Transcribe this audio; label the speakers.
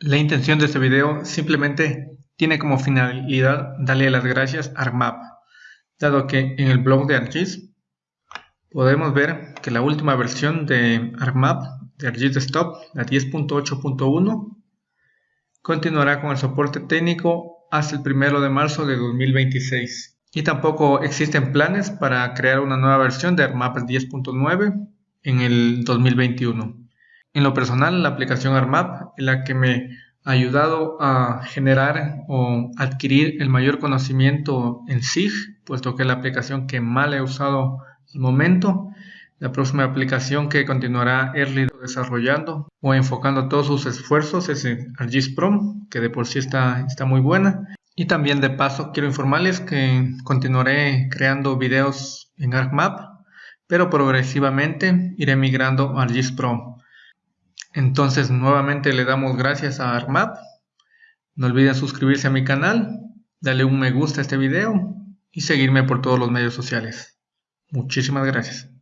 Speaker 1: La intención de este video simplemente tiene como finalidad darle las gracias a ArcMap, dado que en el blog de ArcGIS podemos ver que la última versión de ArcMap de ArcGIS Desktop, la 10.8.1, continuará con el soporte técnico hasta el 1 de marzo de 2026. Y tampoco existen planes para crear una nueva versión de ArcMap 10.9 en el 2021. En lo personal, la aplicación ARMAP es la que me ha ayudado a generar o adquirir el mayor conocimiento en SIG, puesto que es la aplicación que más he usado al momento. La próxima aplicación que continuará Early desarrollando o enfocando todos sus esfuerzos es ArcGIS Pro, que de por sí está, está muy buena. Y también de paso quiero informarles que continuaré creando videos en ArcMap, pero progresivamente iré migrando a ArcGIS Pro. Entonces nuevamente le damos gracias a ArcMap. No olviden suscribirse a mi canal, darle un me gusta a este video y seguirme por todos los medios sociales. Muchísimas gracias.